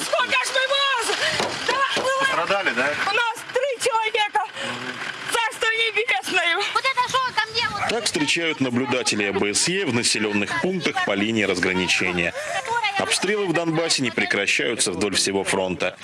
Сколько ж мы вас! Да, было... Страдали, да? У нас три человека. Царство небесное. Вот это что там делают? Так встречают наблюдатели ОБСЕ в населенных пунктах по линии разграничения. Обстрелы в Донбассе не прекращаются вдоль всего фронта.